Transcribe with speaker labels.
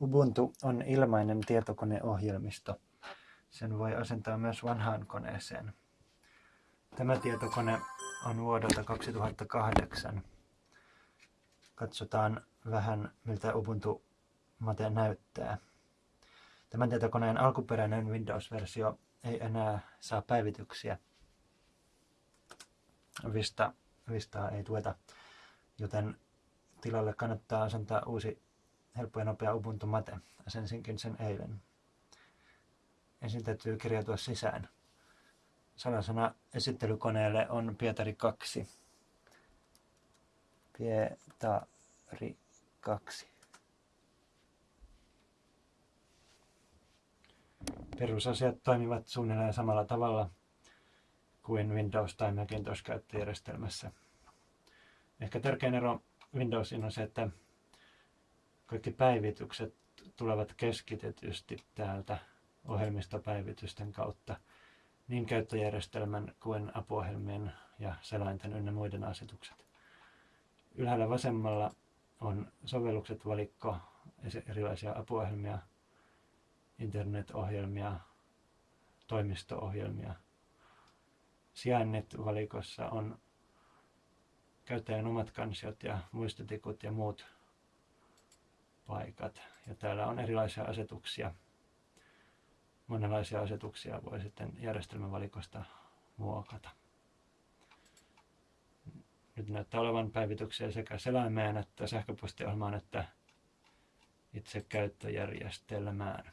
Speaker 1: Ubuntu on ilmainen tietokoneohjelmisto. Sen voi asentaa myös vanhaan koneeseen. Tämä tietokone on vuodelta 2008. Katsotaan vähän, miltä Ubuntu Mate näyttää. Tämän tietokoneen alkuperäinen Windows-versio ei enää saa päivityksiä. Vista, Vistaa ei tueta, joten tilalle kannattaa asentaa uusi helppo ja nopea Ubuntu Mate. Asensinkin sen eilen. Ensin täytyy kirjautua sisään. Salasana esittelykoneelle on Pietari 2. Pietari 2. Perusasiat toimivat suunnilleen samalla tavalla kuin Windows- tai Macintosh-käyttöjärjestelmässä. Ehkä tärkein ero Windowsiin on se, että kaikki päivitykset tulevat keskitetysti täältä ohjelmistopäivitysten kautta niin käyttöjärjestelmän kuin apuohjelmien ja selainten ynnä muiden asetukset. Ylhäällä vasemmalla on sovellukset valikko, erilaisia apuohjelmia, internetohjelmia, toimisto-ohjelmia. Sijainnit valikossa on käyttäjän omat kansiot ja muistotikut ja muut paikat. Ja täällä on erilaisia asetuksia. Monenlaisia asetuksia voi sitten järjestelmävalikosta muokata. Nyt näyttää olevan päivityksiä sekä selaimeen että sähköpostiohjelmaan että itse käyttöjärjestelmään.